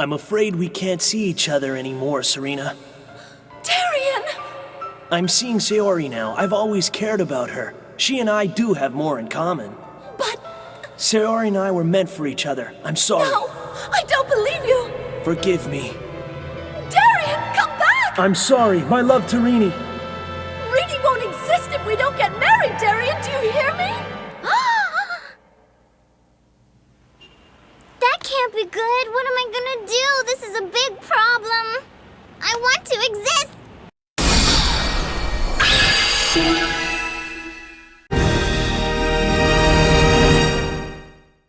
I'm afraid we can't see each other anymore, Serena. Darien! I'm seeing Sayori now. I've always cared about her. She and I do have more in common. But Sayori and I were meant for each other. I'm sorry. no, I don't believe you! Forgive me. Darien, come back! I'm sorry. My love to Rini. Reedy won't exist if we don't get good. What am I gonna do? This is a big problem. I want to exist.